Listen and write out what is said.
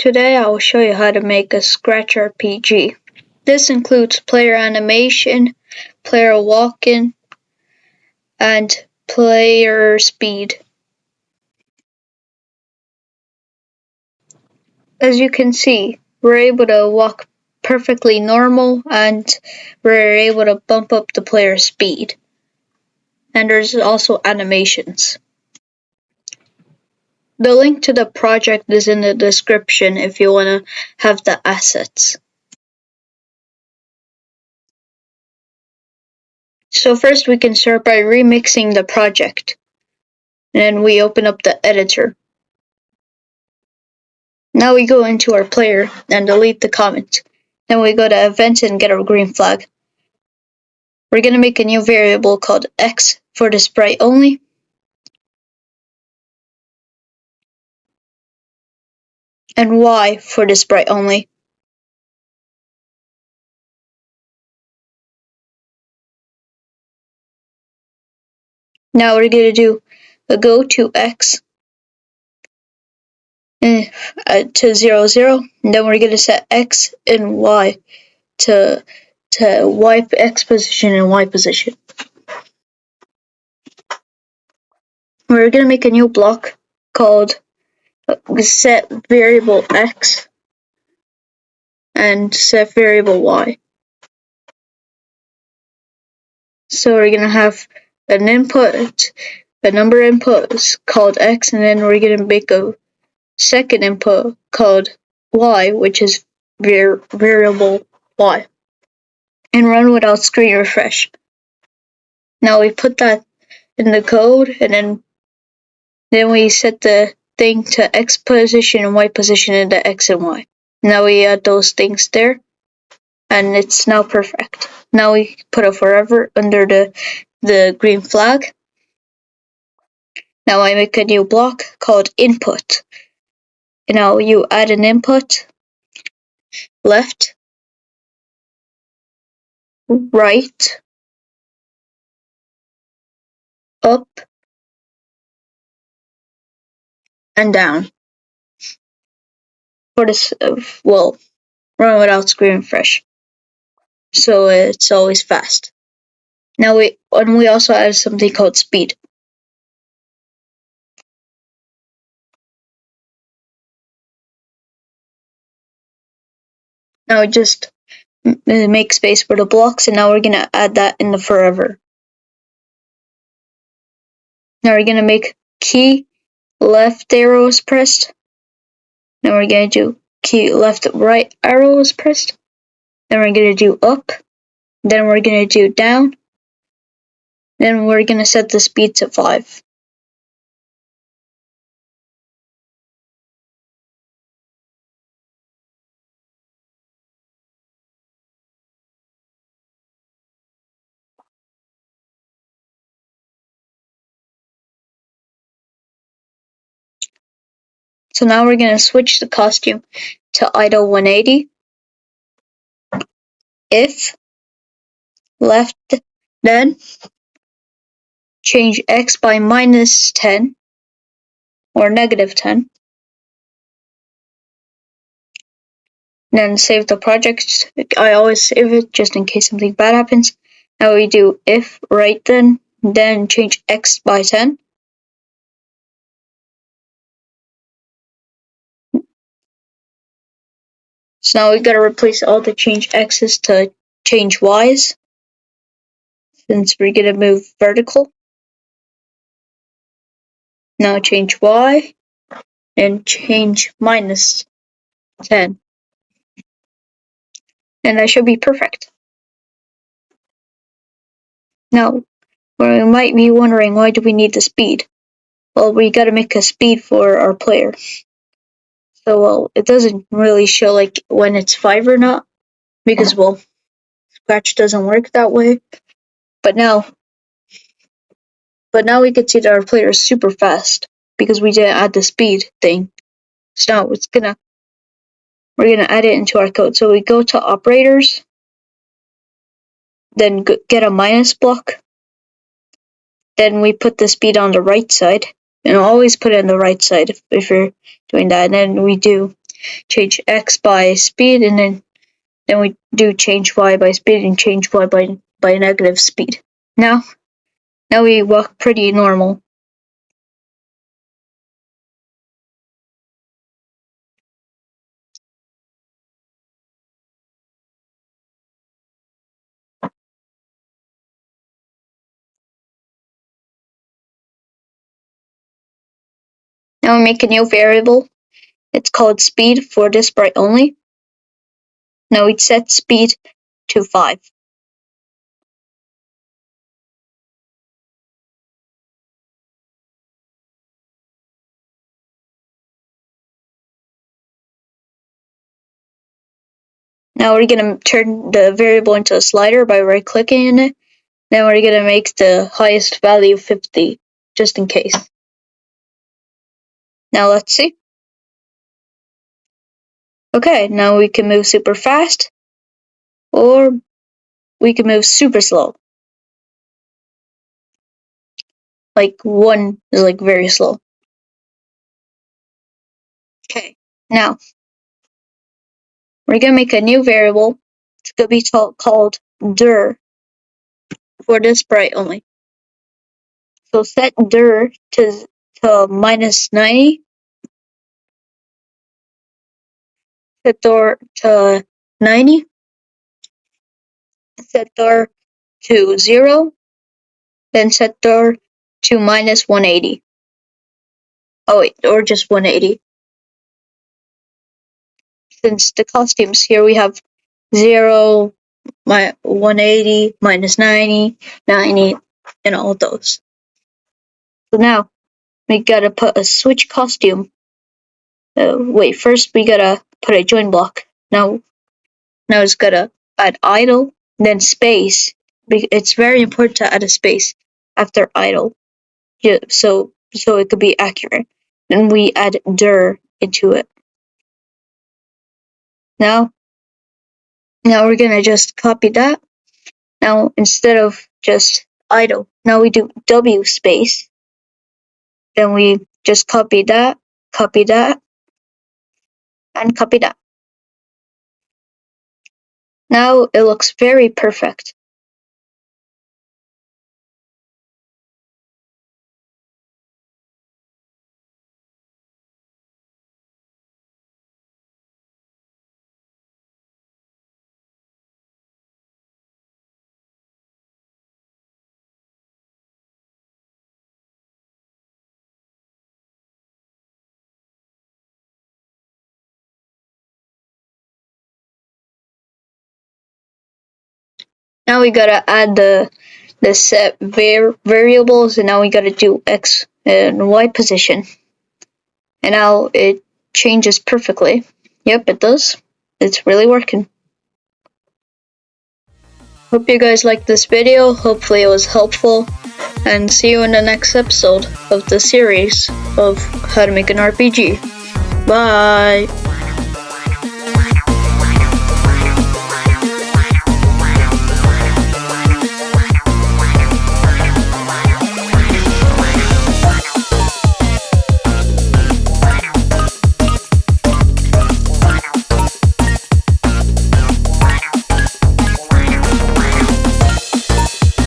Today I will show you how to make a Scratch RPG. This includes player animation, player walking, and player speed. As you can see, we're able to walk perfectly normal and we're able to bump up the player speed. And there's also animations. The link to the project is in the description if you want to have the assets. So first we can start by remixing the project. And we open up the editor. Now we go into our player and delete the comment. Then we go to event and get our green flag. We're going to make a new variable called x for the sprite only. And Y for the sprite only. Now we're going to do a go to X uh, to 0, 0. And then we're going to set X and Y to, to Y X position and Y position. We're going to make a new block called set variable x and set variable y. So we're going to have an input, a number input called x, and then we're going to make a second input called y, which is var variable y, and run without screen refresh. Now we put that in the code, and then then we set the thing to X position and Y position in the X and Y. Now we add those things there and it's now perfect. Now we put a forever under the, the green flag. Now I make a new block called input. Now you add an input, left, right, up, and down. For this, well, run without screen refresh. So it's always fast. Now we, and we also add something called speed. Now we just make space for the blocks and now we're to add that in the forever. Now we're to make key left arrow is pressed. Then we're going to do key left right arrow is pressed. Then we're going to do up. Then we're going to do down. Then we're going to set the speed to 5. So now we're going to switch the costume to idle 180. If left then change x by minus 10 or negative 10. Then save the project. I always save it just in case something bad happens. Now we do if right then, then change x by 10. So now we gotta replace all the change x's to change y's. Since we're gonna move vertical. Now change y and change minus 10. And that should be perfect. Now, we might be wondering why do we need the speed? Well, we gotta make a speed for our player. So well, it doesn't really show like when it's five or not, because well, Scratch doesn't work that way. But now, but now we can see that our player is super fast because we didn't add the speed thing. So now it's gonna, we're gonna add it into our code. So we go to operators, then get a minus block. Then we put the speed on the right side and always put it on the right side if, if you're doing that. And then we do change x by speed, and then then we do change y by speed and change y by by negative speed. Now, now we walk pretty normal. Now we make a new variable. It's called speed for this sprite only. Now we set speed to 5. Now we're going to turn the variable into a slider by right clicking in it. Then we're going to make the highest value 50, just in case. Now let's see. Okay, now we can move super fast, or we can move super slow. Like one is like very slow. Okay, now we're gonna make a new variable. It's gonna be called dir for this sprite only. So set dir to to minus 90 set door to 90, set door to 0, then set door to minus 180. Oh wait, or just 180. Since the costumes here we have 0, my 180, minus 90, 90, and all those. So now we gotta put a switch costume. Uh, wait, first we gotta put a join block. Now, now it's gotta add idle, then space. It's very important to add a space after idle, yeah, so so it could be accurate. Then we add dir into it. Now, now we're gonna just copy that. Now instead of just idle, now we do w space. Then we just copy that, copy that, and copy that. Now it looks very perfect. Now we gotta add the the set var variables and now we gotta do x and y position. And now it changes perfectly. Yep, it does. It's really working. Hope you guys liked this video. Hopefully it was helpful. And see you in the next episode of the series of how to make an RPG. Bye!